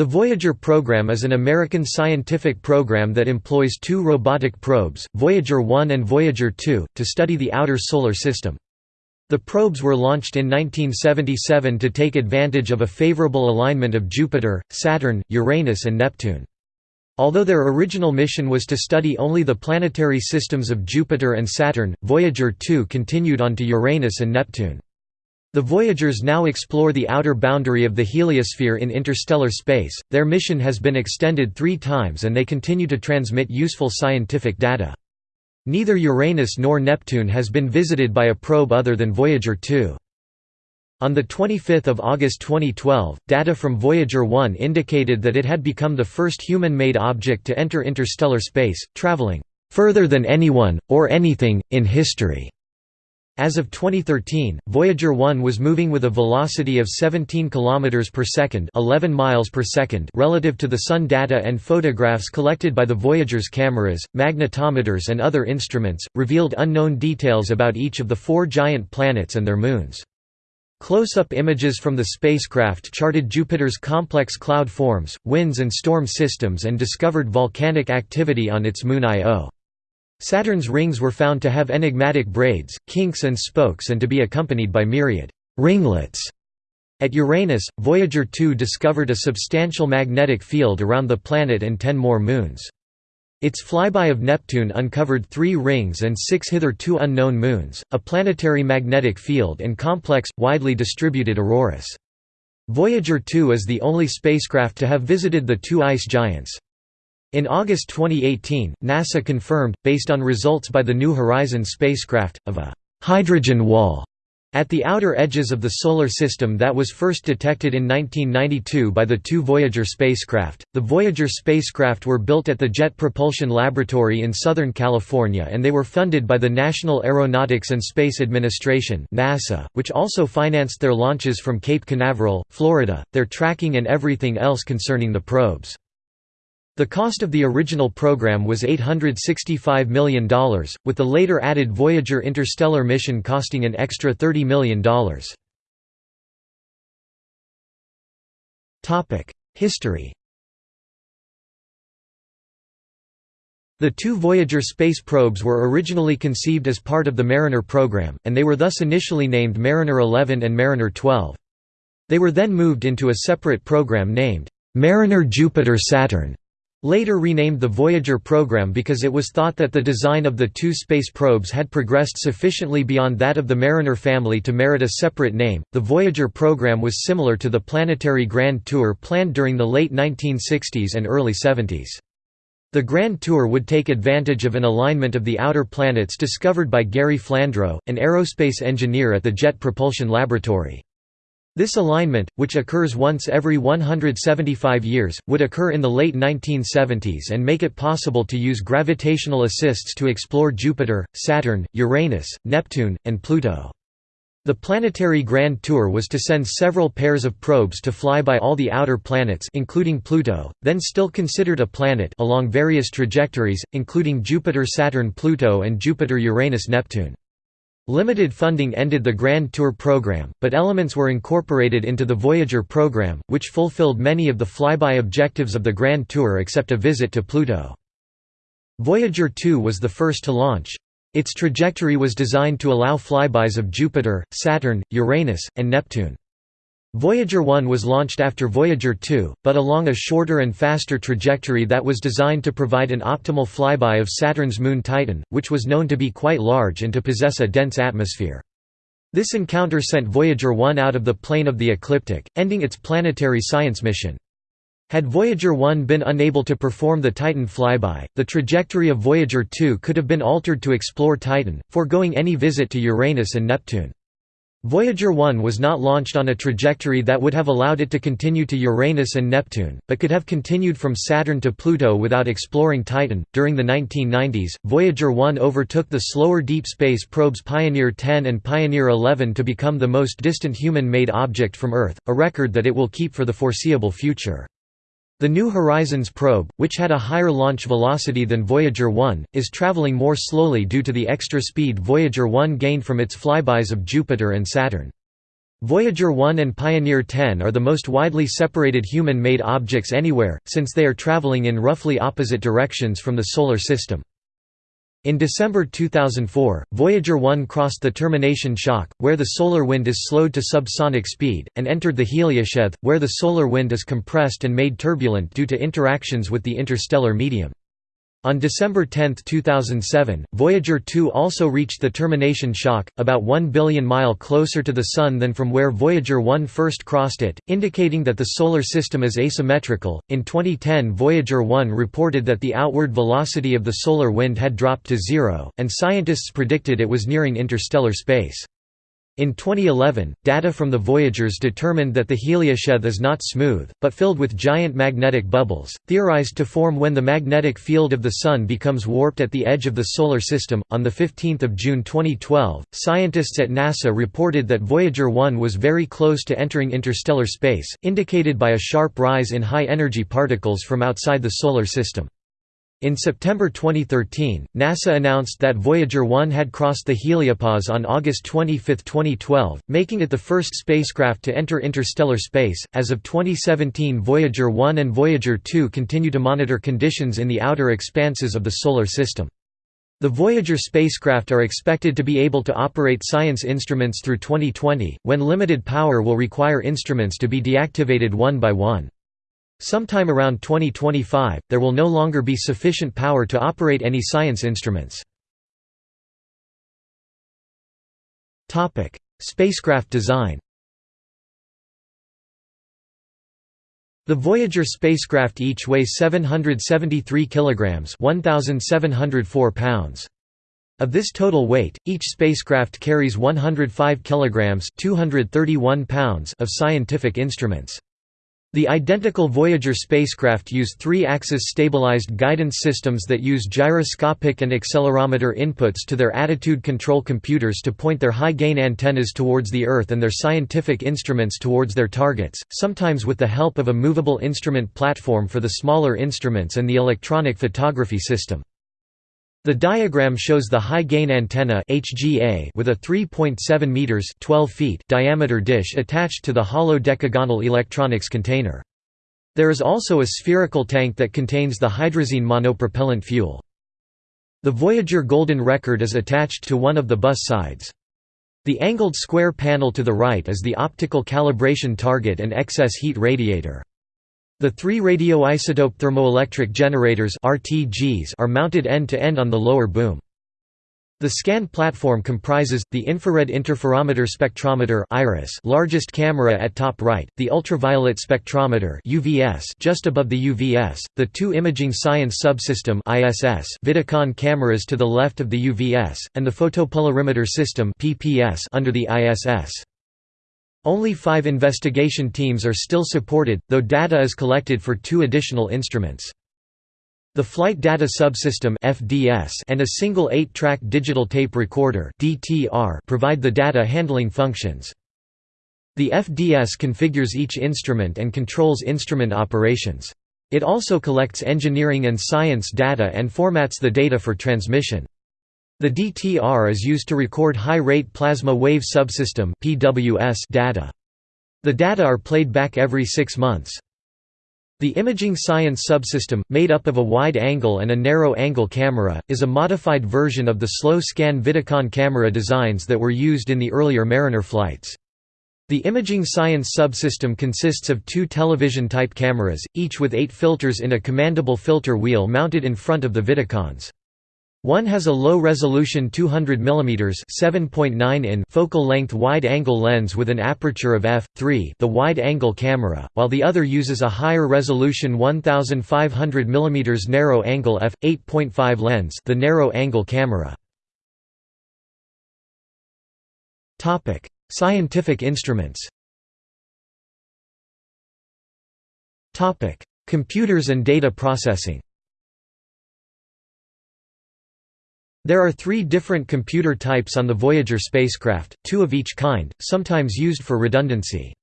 The Voyager program is an American scientific program that employs two robotic probes, Voyager 1 and Voyager 2, to study the outer Solar System. The probes were launched in 1977 to take advantage of a favorable alignment of Jupiter, Saturn, Uranus and Neptune. Although their original mission was to study only the planetary systems of Jupiter and Saturn, Voyager 2 continued on to Uranus and Neptune. The Voyagers now explore the outer boundary of the heliosphere in interstellar space. Their mission has been extended three times and they continue to transmit useful scientific data. Neither Uranus nor Neptune has been visited by a probe other than Voyager 2. On 25 August 2012, data from Voyager 1 indicated that it had become the first human-made object to enter interstellar space, traveling "...further than anyone, or anything, in history." As of 2013, Voyager 1 was moving with a velocity of 17 km per second, 11 miles per second relative to the Sun data and photographs collected by the Voyager's cameras, magnetometers and other instruments, revealed unknown details about each of the four giant planets and their moons. Close-up images from the spacecraft charted Jupiter's complex cloud forms, winds and storm systems and discovered volcanic activity on its moon Io. Saturn's rings were found to have enigmatic braids, kinks and spokes and to be accompanied by myriad ringlets. At Uranus, Voyager 2 discovered a substantial magnetic field around the planet and ten more moons. Its flyby of Neptune uncovered three rings and six hitherto unknown moons, a planetary magnetic field and complex, widely distributed auroras. Voyager 2 is the only spacecraft to have visited the two ice giants. In August 2018, NASA confirmed, based on results by the New Horizons spacecraft, of a «hydrogen wall» at the outer edges of the Solar System that was first detected in 1992 by the two Voyager spacecraft. The Voyager spacecraft were built at the Jet Propulsion Laboratory in Southern California and they were funded by the National Aeronautics and Space Administration (NASA), which also financed their launches from Cape Canaveral, Florida, their tracking and everything else concerning the probes. The cost of the original program was $865 million, with the later added Voyager interstellar mission costing an extra $30 million. History The two Voyager space probes were originally conceived as part of the Mariner program, and they were thus initially named Mariner 11 and Mariner 12. They were then moved into a separate program named Mariner Jupiter-Saturn Later renamed the Voyager program because it was thought that the design of the two space probes had progressed sufficiently beyond that of the Mariner family to merit a separate name. The Voyager program was similar to the planetary Grand Tour planned during the late 1960s and early 70s. The Grand Tour would take advantage of an alignment of the outer planets discovered by Gary Flandro, an aerospace engineer at the Jet Propulsion Laboratory. This alignment, which occurs once every 175 years, would occur in the late 1970s and make it possible to use gravitational assists to explore Jupiter, Saturn, Uranus, Neptune, and Pluto. The planetary Grand Tour was to send several pairs of probes to fly by all the outer planets including Pluto, then still considered a planet along various trajectories, including Jupiter Saturn Pluto and Jupiter Uranus Neptune. Limited funding ended the Grand Tour program, but elements were incorporated into the Voyager program, which fulfilled many of the flyby objectives of the Grand Tour except a visit to Pluto. Voyager 2 was the first to launch. Its trajectory was designed to allow flybys of Jupiter, Saturn, Uranus, and Neptune. Voyager 1 was launched after Voyager 2, but along a shorter and faster trajectory that was designed to provide an optimal flyby of Saturn's moon Titan, which was known to be quite large and to possess a dense atmosphere. This encounter sent Voyager 1 out of the plane of the ecliptic, ending its planetary science mission. Had Voyager 1 been unable to perform the Titan flyby, the trajectory of Voyager 2 could have been altered to explore Titan, foregoing any visit to Uranus and Neptune. Voyager 1 was not launched on a trajectory that would have allowed it to continue to Uranus and Neptune, but could have continued from Saturn to Pluto without exploring Titan. During the 1990s, Voyager 1 overtook the slower deep space probes Pioneer 10 and Pioneer 11 to become the most distant human made object from Earth, a record that it will keep for the foreseeable future. The New Horizons probe, which had a higher launch velocity than Voyager 1, is traveling more slowly due to the extra speed Voyager 1 gained from its flybys of Jupiter and Saturn. Voyager 1 and Pioneer 10 are the most widely separated human-made objects anywhere, since they are traveling in roughly opposite directions from the Solar System. In December 2004, Voyager 1 crossed the termination shock, where the solar wind is slowed to subsonic speed, and entered the heliosheath, where the solar wind is compressed and made turbulent due to interactions with the interstellar medium. On December 10, 2007, Voyager 2 also reached the termination shock, about 1 billion mile closer to the Sun than from where Voyager 1 first crossed it, indicating that the Solar System is asymmetrical. In 2010, Voyager 1 reported that the outward velocity of the solar wind had dropped to zero, and scientists predicted it was nearing interstellar space. In 2011, data from the Voyagers determined that the heliosheath is not smooth, but filled with giant magnetic bubbles, theorized to form when the magnetic field of the Sun becomes warped at the edge of the Solar System. On 15 June 2012, scientists at NASA reported that Voyager 1 was very close to entering interstellar space, indicated by a sharp rise in high energy particles from outside the Solar System. In September 2013, NASA announced that Voyager 1 had crossed the heliopause on August 25, 2012, making it the first spacecraft to enter interstellar space. As of 2017, Voyager 1 and Voyager 2 continue to monitor conditions in the outer expanses of the Solar System. The Voyager spacecraft are expected to be able to operate science instruments through 2020, when limited power will require instruments to be deactivated one by one. Sometime around 2025, there will no longer be sufficient power to operate any science instruments. Spacecraft design The Voyager spacecraft each weigh 773 kilograms, 1704 pounds. Of this total weight, each spacecraft carries 105 kilograms, 231 pounds of scientific instruments. The identical Voyager spacecraft use three-axis stabilized guidance systems that use gyroscopic and accelerometer inputs to their attitude control computers to point their high-gain antennas towards the Earth and their scientific instruments towards their targets, sometimes with the help of a movable instrument platform for the smaller instruments and the electronic photography system. The diagram shows the high-gain antenna HGA with a 3.7 meters 12 feet diameter dish attached to the hollow decagonal electronics container. There is also a spherical tank that contains the hydrazine monopropellant fuel. The Voyager Golden Record is attached to one of the bus sides. The angled square panel to the right is the optical calibration target and excess heat radiator. The three radioisotope thermoelectric generators RTGs are mounted end-to-end -end on the lower boom. The scan platform comprises, the infrared interferometer spectrometer IRIS largest camera at top right, the ultraviolet spectrometer UVS just above the UVS, the two imaging science subsystem ISS Vidicon cameras to the left of the UVS, and the photopolarimeter system PPS under the ISS. Only five investigation teams are still supported, though data is collected for two additional instruments. The Flight Data Subsystem and a single 8-track digital tape recorder provide the data handling functions. The FDS configures each instrument and controls instrument operations. It also collects engineering and science data and formats the data for transmission. The DTR is used to record high-rate plasma wave subsystem data. The data are played back every six months. The Imaging Science subsystem, made up of a wide-angle and a narrow-angle camera, is a modified version of the slow-scan Vidicon camera designs that were used in the earlier Mariner flights. The Imaging Science subsystem consists of two television-type cameras, each with eight filters in a commandable filter wheel mounted in front of the Vidicons. One has a low-resolution 200 mm (7.9 in) focal length wide-angle lens with an aperture of f3, the wide-angle camera, while the other uses a higher resolution 1500 mm narrow-angle f8.5 lens, the narrow-angle camera. Scientific instruments. Computers and data processing. There are three different computer types on the Voyager spacecraft, two of each kind, sometimes used for redundancy.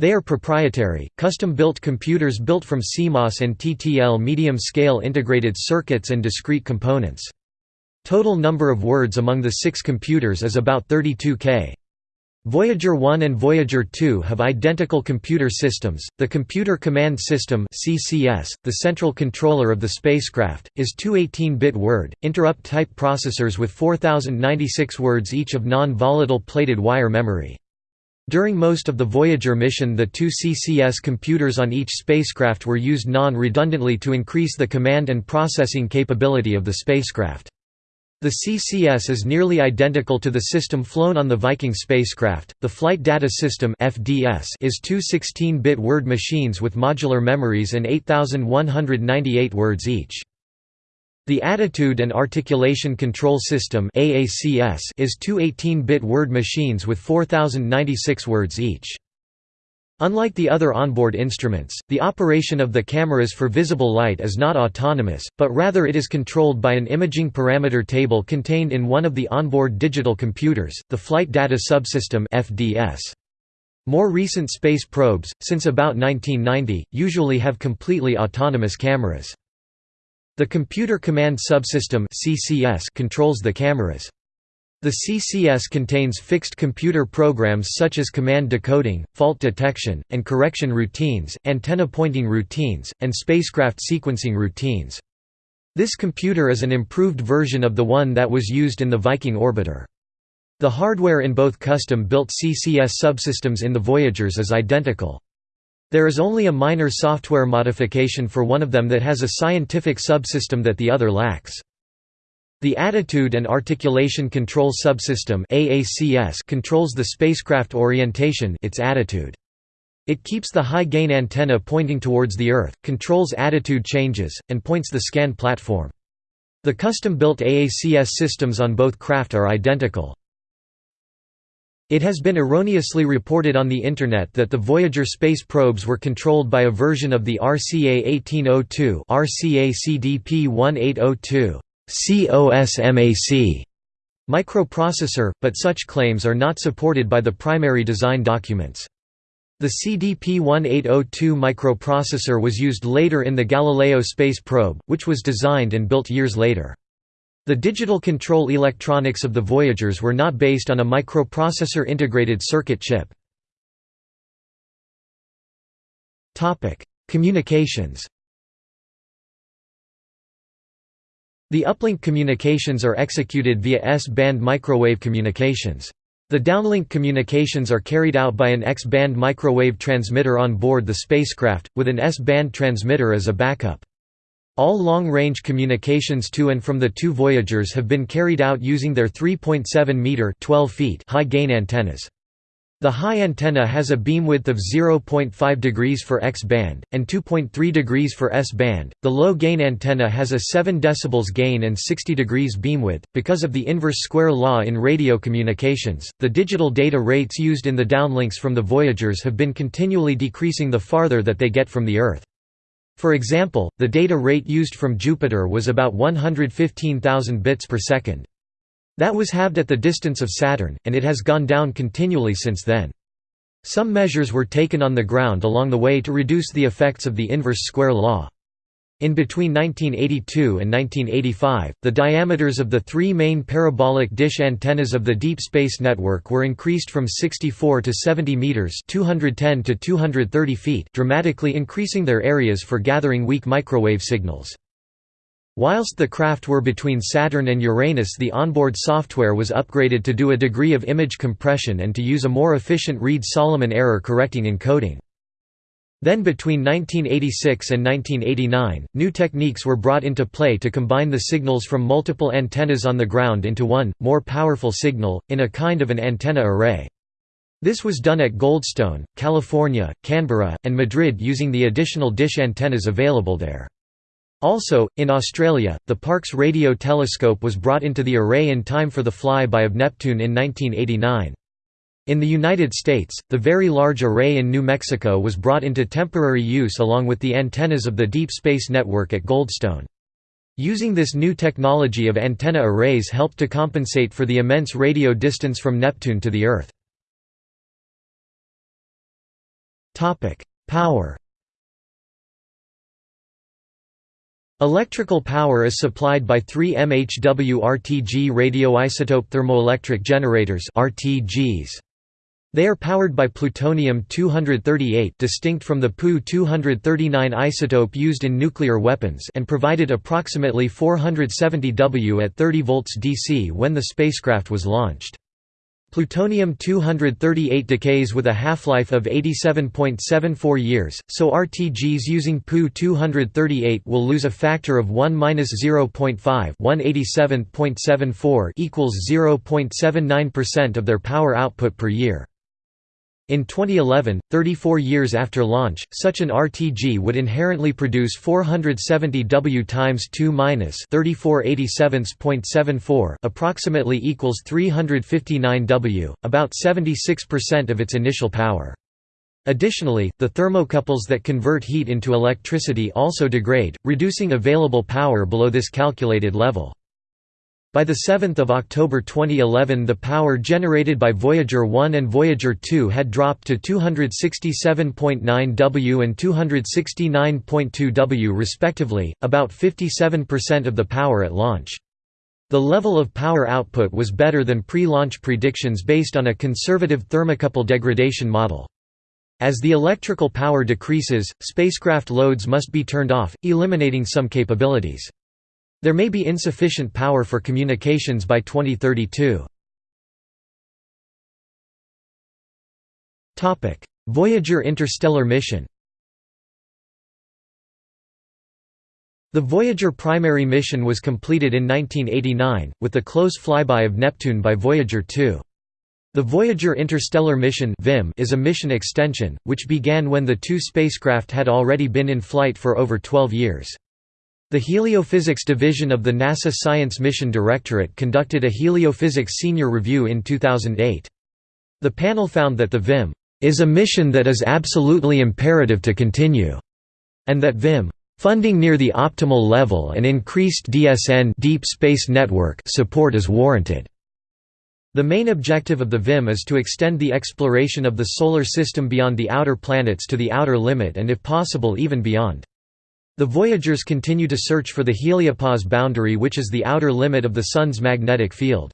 They are proprietary, custom-built computers built from CMOS and TTL medium-scale integrated circuits and discrete components. Total number of words among the six computers is about 32K. Voyager 1 and Voyager 2 have identical computer systems. The Computer Command System (CCS), the central controller of the spacecraft, is two 18-bit word interrupt type processors with 4096 words each of non-volatile plated wire memory. During most of the Voyager mission the two CCS computers on each spacecraft were used non-redundantly to increase the command and processing capability of the spacecraft. The CCS is nearly identical to the system flown on the Viking spacecraft. The Flight Data System (FDS) is two 16-bit word machines with modular memories and 8198 words each. The Attitude and Articulation Control System (AACS) is two 18-bit word machines with 4096 words each. Unlike the other onboard instruments, the operation of the cameras for visible light is not autonomous, but rather it is controlled by an imaging parameter table contained in one of the onboard digital computers, the Flight Data Subsystem (FDS). More recent space probes, since about 1990, usually have completely autonomous cameras. The Computer Command Subsystem (CCS) controls the cameras. The CCS contains fixed computer programs such as command decoding, fault detection, and correction routines, antenna pointing routines, and spacecraft sequencing routines. This computer is an improved version of the one that was used in the Viking orbiter. The hardware in both custom-built CCS subsystems in the Voyagers is identical. There is only a minor software modification for one of them that has a scientific subsystem that the other lacks. The Attitude and Articulation Control Subsystem controls the spacecraft orientation its attitude. It keeps the high-gain antenna pointing towards the Earth, controls attitude changes, and points the scan platform. The custom-built AACS systems on both craft are identical. It has been erroneously reported on the Internet that the Voyager space probes were controlled by a version of the RCA 1802 RCA CDP 1802 COSMAC microprocessor, but such claims are not supported by the primary design documents. The CDP-1802 microprocessor was used later in the Galileo space probe, which was designed and built years later. The digital control electronics of the Voyagers were not based on a microprocessor integrated circuit chip. Communications The uplink communications are executed via S-band microwave communications. The downlink communications are carried out by an X-band microwave transmitter on board the spacecraft, with an S-band transmitter as a backup. All long-range communications to and from the two Voyagers have been carried out using their 3.7 meter (12 feet) high-gain antennas. The high antenna has a beam width of 0.5 degrees for X-band, and 2.3 degrees for S-band. The low-gain antenna has a 7 dB gain and 60 degrees beamwidth. Because of the inverse square law in radio communications, the digital data rates used in the downlinks from the Voyagers have been continually decreasing the farther that they get from the Earth. For example, the data rate used from Jupiter was about 115,000 bits per second. That was halved at the distance of Saturn, and it has gone down continually since then. Some measures were taken on the ground along the way to reduce the effects of the inverse square law. In between 1982 and 1985, the diameters of the three main parabolic dish antennas of the Deep Space Network were increased from 64 to 70 meters (210 to 230 feet), dramatically increasing their areas for gathering weak microwave signals. Whilst the craft were between Saturn and Uranus the onboard software was upgraded to do a degree of image compression and to use a more efficient Reed-Solomon error correcting encoding. Then between 1986 and 1989, new techniques were brought into play to combine the signals from multiple antennas on the ground into one, more powerful signal, in a kind of an antenna array. This was done at Goldstone, California, Canberra, and Madrid using the additional dish antennas available there. Also, in Australia, the Parkes radio telescope was brought into the array in time for the flyby of Neptune in 1989. In the United States, the Very Large Array in New Mexico was brought into temporary use along with the antennas of the Deep Space Network at Goldstone. Using this new technology of antenna arrays helped to compensate for the immense radio distance from Neptune to the Earth. Power Electrical power is supplied by three MHW RTG radioisotope thermoelectric generators RTGs. They are powered by plutonium-238 distinct from the Pu-239 isotope used in nuclear weapons and provided approximately 470 W at 30 volts DC when the spacecraft was launched. Plutonium-238 decays with a half-life of 87.74 years, so RTGs using Pu-238 will lose a factor of 1-0.5 187.74 equals 0.79% of their power output per year. In 2011, 34 years after launch, such an RTG would inherently produce 470 W times 2 minus 3487.74 approximately equals 359 W, about 76% of its initial power. Additionally, the thermocouples that convert heat into electricity also degrade, reducing available power below this calculated level. By 7 October 2011 the power generated by Voyager 1 and Voyager 2 had dropped to 267.9 W and 269.2 W respectively, about 57% of the power at launch. The level of power output was better than pre-launch predictions based on a conservative thermocouple degradation model. As the electrical power decreases, spacecraft loads must be turned off, eliminating some capabilities. There may be insufficient power for communications by 2032. Voyager interstellar mission The Voyager primary mission was completed in 1989, with the close flyby of Neptune by Voyager 2. The Voyager Interstellar Mission is a mission extension, which began when the two spacecraft had already been in flight for over 12 years. The Heliophysics Division of the NASA Science Mission Directorate conducted a heliophysics senior review in 2008. The panel found that the VIM is a mission that is absolutely imperative to continue, and that VIM funding near the optimal level and increased DSN deep space network support is warranted. The main objective of the VIM is to extend the exploration of the Solar System beyond the outer planets to the outer limit and if possible even beyond. The Voyagers continue to search for the heliopause boundary which is the outer limit of the Sun's magnetic field.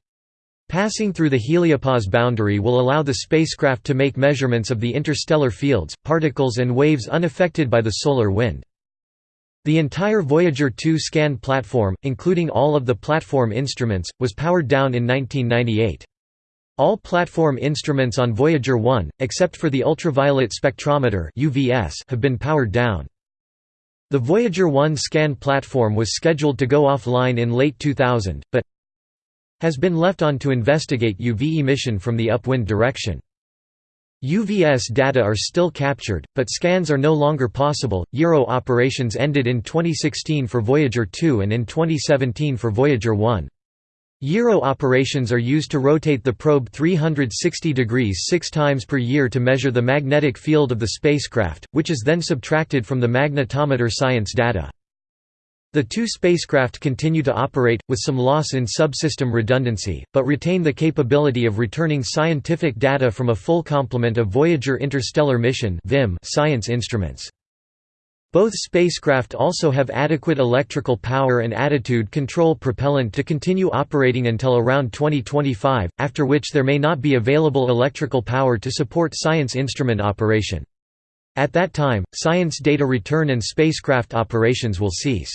Passing through the heliopause boundary will allow the spacecraft to make measurements of the interstellar fields, particles and waves unaffected by the solar wind. The entire Voyager 2 scan platform, including all of the platform instruments, was powered down in 1998. All platform instruments on Voyager 1, except for the ultraviolet spectrometer have been powered down. The Voyager 1 scan platform was scheduled to go offline in late 2000, but has been left on to investigate UV emission from the upwind direction. UVS data are still captured, but scans are no longer possible. Gyro operations ended in 2016 for Voyager 2 and in 2017 for Voyager 1. Gyro operations are used to rotate the probe 360 degrees six times per year to measure the magnetic field of the spacecraft, which is then subtracted from the magnetometer science data. The two spacecraft continue to operate, with some loss in subsystem redundancy, but retain the capability of returning scientific data from a full complement of Voyager Interstellar Mission science instruments. Both spacecraft also have adequate electrical power and attitude control propellant to continue operating until around 2025, after which there may not be available electrical power to support science instrument operation. At that time, science data return and spacecraft operations will cease.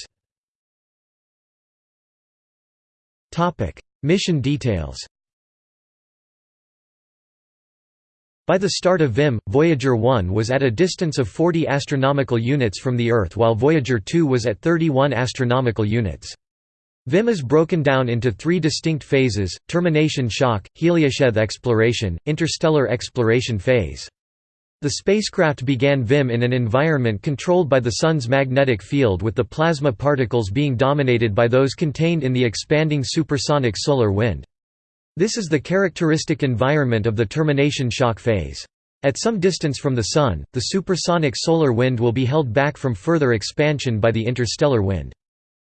Mission details By the start of VIM, Voyager 1 was at a distance of 40 astronomical units from the Earth while Voyager 2 was at 31 astronomical units. VIM is broken down into three distinct phases, termination shock, heliosheath exploration, interstellar exploration phase. The spacecraft began VIM in an environment controlled by the Sun's magnetic field with the plasma particles being dominated by those contained in the expanding supersonic solar wind. This is the characteristic environment of the termination shock phase. At some distance from the Sun, the supersonic solar wind will be held back from further expansion by the interstellar wind.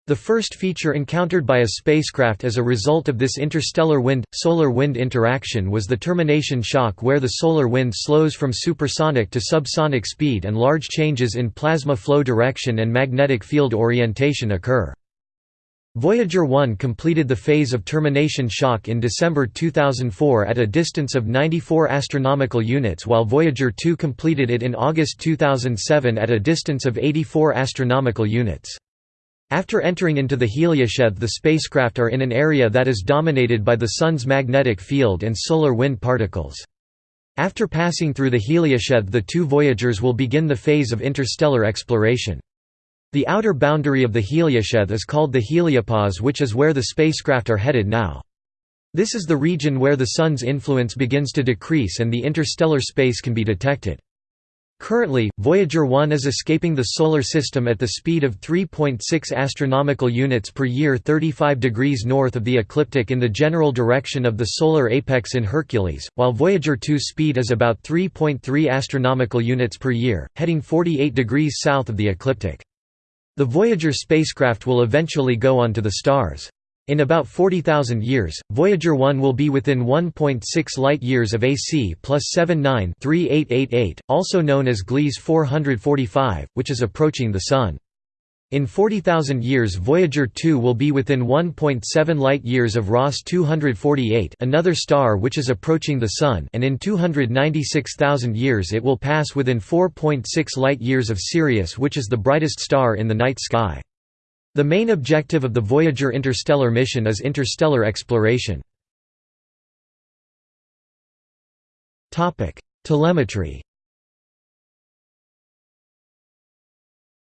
The first feature encountered by a spacecraft as a result of this interstellar wind-solar wind interaction was the termination shock where the solar wind slows from supersonic to subsonic speed and large changes in plasma flow direction and magnetic field orientation occur. Voyager 1 completed the phase of termination shock in December 2004 at a distance of 94 astronomical units while Voyager 2 completed it in August 2007 at a distance of 84 astronomical units. After entering into the heliosheath the spacecraft are in an area that is dominated by the Sun's magnetic field and solar wind particles. After passing through the heliosheath the two Voyagers will begin the phase of interstellar exploration. The outer boundary of the heliosheath is called the heliopause which is where the spacecraft are headed now. This is the region where the Sun's influence begins to decrease and the interstellar space can be detected. Currently, Voyager 1 is escaping the Solar System at the speed of 3.6 astronomical units per year 35 degrees north of the ecliptic in the general direction of the solar apex in Hercules, while Voyager 2's speed is about 3.3 astronomical units per year, heading 48 degrees south of the ecliptic. The Voyager spacecraft will eventually go on to the stars. In about 40,000 years, Voyager 1 will be within 1.6 light-years of AC plus 79 also known as Gliese 445, which is approaching the Sun. In 40,000 years Voyager 2 will be within 1.7 light-years of Ross 248 another star which is approaching the Sun and in 296,000 years it will pass within 4.6 light-years of Sirius which is the brightest star in the night sky. The main objective of the Voyager interstellar mission is interstellar exploration. Telemetry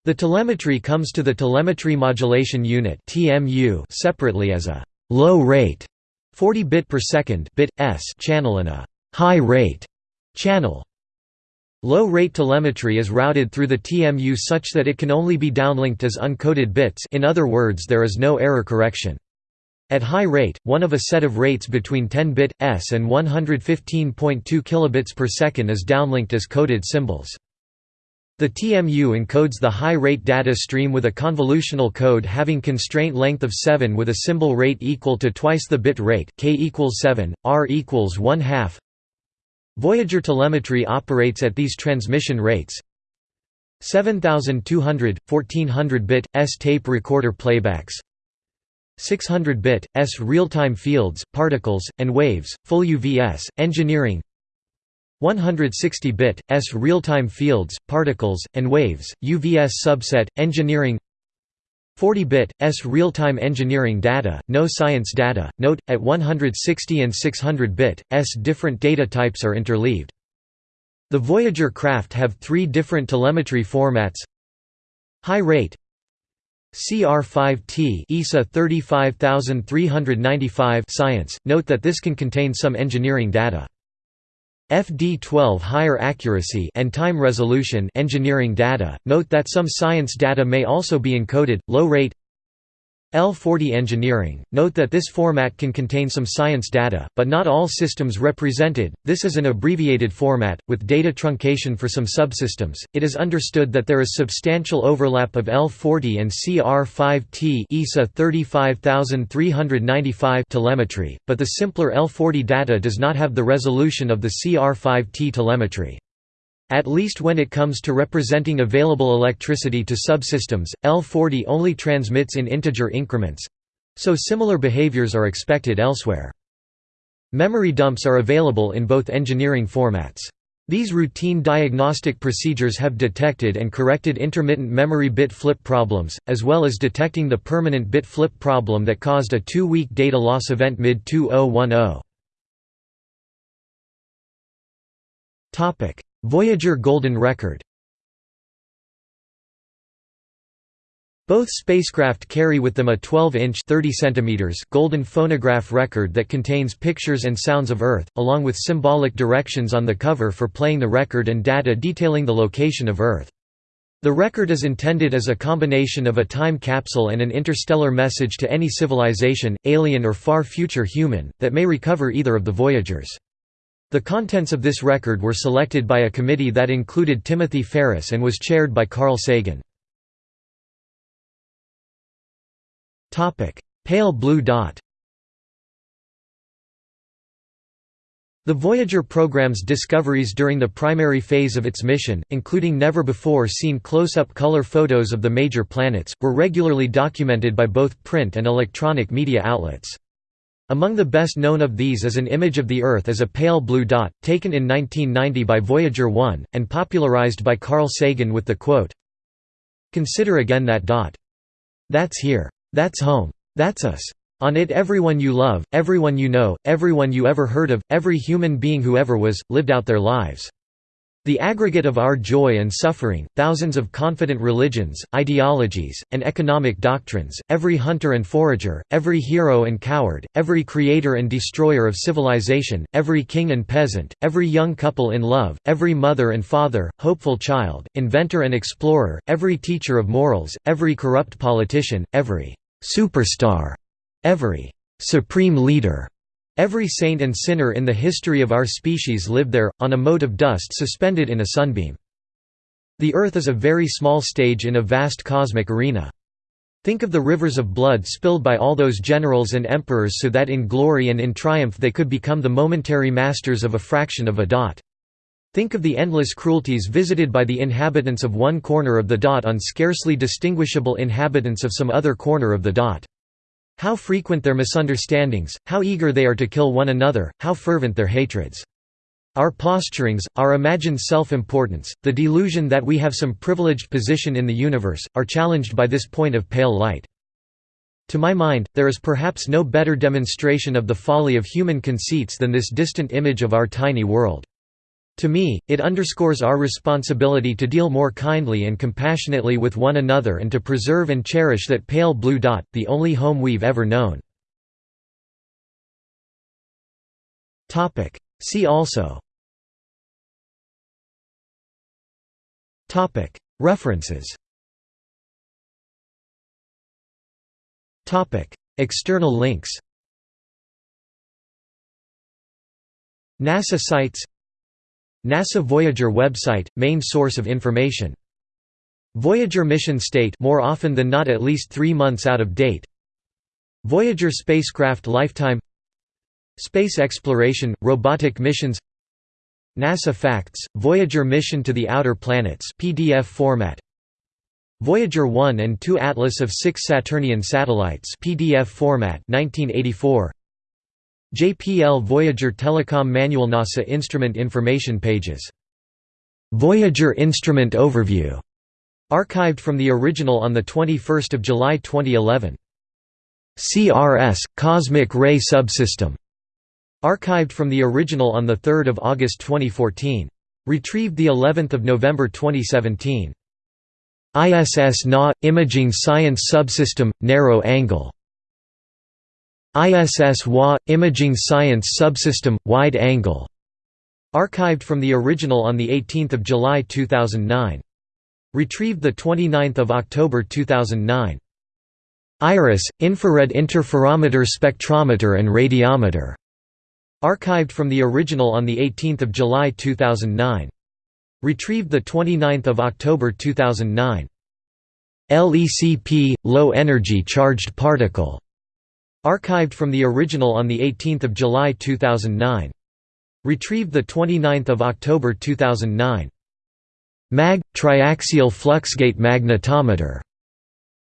The telemetry comes to the Telemetry Modulation Unit (TMU) separately as a «low rate» 40 bit per second bit s channel and a «high rate» channel. Low-rate telemetry is routed through the TMU such that it can only be downlinked as uncoded bits in other words there is no error correction. At high rate, one of a set of rates between 10-bit s and 115.2 kilobits per second is downlinked as coded symbols. The TMU encodes the high-rate data stream with a convolutional code having constraint length of 7 with a symbol rate equal to twice the bit rate, k equals 7, r equals 1 half. Voyager telemetry operates at these transmission rates. 7200, 1400-bit, S tape recorder playbacks. 600-bit, S real-time fields, particles, and waves, full UVS, engineering 160-bit, S real-time fields, particles, and waves, UVS subset, engineering 40-bit, S real-time engineering data, no science data. Note, at 160 and 600-bit, S different data types are interleaved. The Voyager craft have three different telemetry formats High rate CR5T ESA 35395 science, note that this can contain some engineering data. FD12 higher accuracy and time resolution engineering data. Note that some science data may also be encoded. Low rate L40 engineering. Note that this format can contain some science data, but not all systems represented. This is an abbreviated format, with data truncation for some subsystems. It is understood that there is substantial overlap of L40 and CR5T ESA 35395 telemetry, but the simpler L40 data does not have the resolution of the CR5T telemetry. At least when it comes to representing available electricity to subsystems, L40 only transmits in integer increments—so similar behaviors are expected elsewhere. Memory dumps are available in both engineering formats. These routine diagnostic procedures have detected and corrected intermittent memory bit flip problems, as well as detecting the permanent bit flip problem that caused a two-week data loss event mid-2010. Voyager Golden Record Both spacecraft carry with them a 12-inch golden phonograph record that contains pictures and sounds of Earth, along with symbolic directions on the cover for playing the record and data detailing the location of Earth. The record is intended as a combination of a time capsule and an interstellar message to any civilization, alien or far future human, that may recover either of the Voyagers. The contents of this record were selected by a committee that included Timothy Ferris and was chaired by Carl Sagan. Pale blue dot The Voyager program's discoveries during the primary phase of its mission, including never-before-seen close-up color photos of the major planets, were regularly documented by both print and electronic media outlets. Among the best known of these is an image of the Earth as a pale blue dot, taken in 1990 by Voyager 1, and popularized by Carl Sagan with the quote, Consider again that dot. That's here. That's home. That's us. On it everyone you love, everyone you know, everyone you ever heard of, every human being who ever was, lived out their lives. The aggregate of our joy and suffering, thousands of confident religions, ideologies, and economic doctrines, every hunter and forager, every hero and coward, every creator and destroyer of civilization, every king and peasant, every young couple in love, every mother and father, hopeful child, inventor and explorer, every teacher of morals, every corrupt politician, every superstar Every supreme leader, every saint and sinner in the history of our species lived there, on a mote of dust suspended in a sunbeam. The Earth is a very small stage in a vast cosmic arena. Think of the rivers of blood spilled by all those generals and emperors so that in glory and in triumph they could become the momentary masters of a fraction of a dot. Think of the endless cruelties visited by the inhabitants of one corner of the dot on scarcely distinguishable inhabitants of some other corner of the dot. How frequent their misunderstandings, how eager they are to kill one another, how fervent their hatreds. Our posturings, our imagined self-importance, the delusion that we have some privileged position in the universe, are challenged by this point of pale light. To my mind, there is perhaps no better demonstration of the folly of human conceits than this distant image of our tiny world. To me, it underscores our responsibility to deal more kindly and compassionately with one another and to preserve and cherish that pale blue dot, the only home we've ever known. See also. References. External links. NASA sites NASA Voyager website, main source of information. Voyager mission state more often than not at least three months out of date. Voyager spacecraft lifetime Space exploration, robotic missions NASA Facts, Voyager mission to the outer planets PDF format Voyager 1 and 2 Atlas of 6 Saturnian satellites PDF format 1984 JPL Voyager Telecom Manual NASA Instrument Information Pages. Voyager Instrument Overview. Archived from the original on 21 July 2011. CRS – Cosmic Ray Subsystem. Archived from the original on 3 August 2014. Retrieved the 11th of November 2017. ISS NA – Imaging Science Subsystem – Narrow Angle ISS WA – Imaging Science Subsystem – Wide Angle. Archived from the original on 18 July 2009. Retrieved 29 October 2009. IRIS – Infrared Interferometer Spectrometer and Radiometer. Archived from the original on 18 July 2009. Retrieved 29 October 2009. LECP – Low Energy Charged Particle Archived from the original on 18 July 2009. Retrieved 29 October 2009. MAG – Triaxial Fluxgate Magnetometer.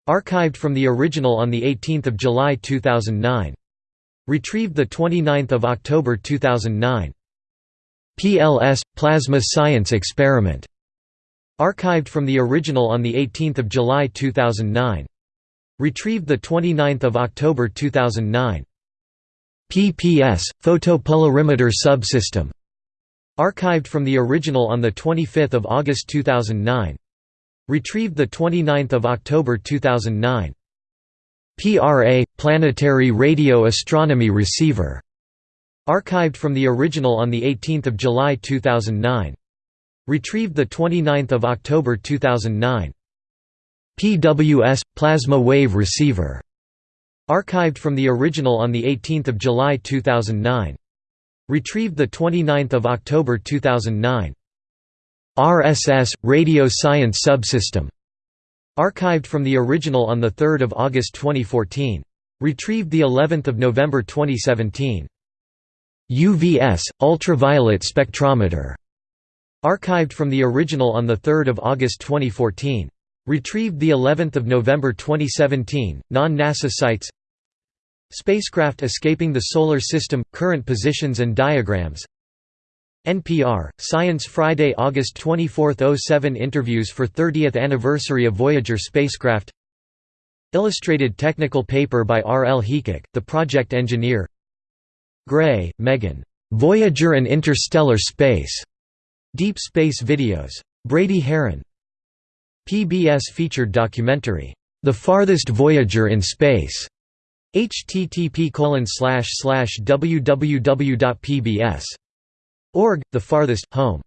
Archived from the original on 18 July 2009. Retrieved 29 October 2009. PLS – Plasma Science Experiment. Archived from the original on 18 July 2009. Retrieved 29 October 2009. PPS – Photopolarimeter Subsystem. Archived from the original on 25 August 2009. Retrieved 29 October 2009. PRA – Planetary Radio Astronomy Receiver. Archived from the original on 18 July 2009. Retrieved 29 October 2009. PWS – Plasma Wave Receiver. Archived from the original on 18 July 2009. Retrieved 29 October 2009. RSS – Radio Science Subsystem. Archived from the original on 3 August 2014. Retrieved of November 2017. UVS, ultraviolet spectrometer, archived from the original on 3 August 2014. Retrieved the 11th of November 2017, non-NASA sites Spacecraft escaping the Solar System – current positions and diagrams NPR, Science Friday August 24, 07 Interviews for 30th anniversary of Voyager spacecraft Illustrated technical paper by R. L. Heacock, the project engineer Gray, Megan. "'Voyager and Interstellar Space' Deep Space Videos. Brady Haran. PBS featured documentary, "'The Farthest Voyager in Space' http www.pbs.org, The Farthest, Home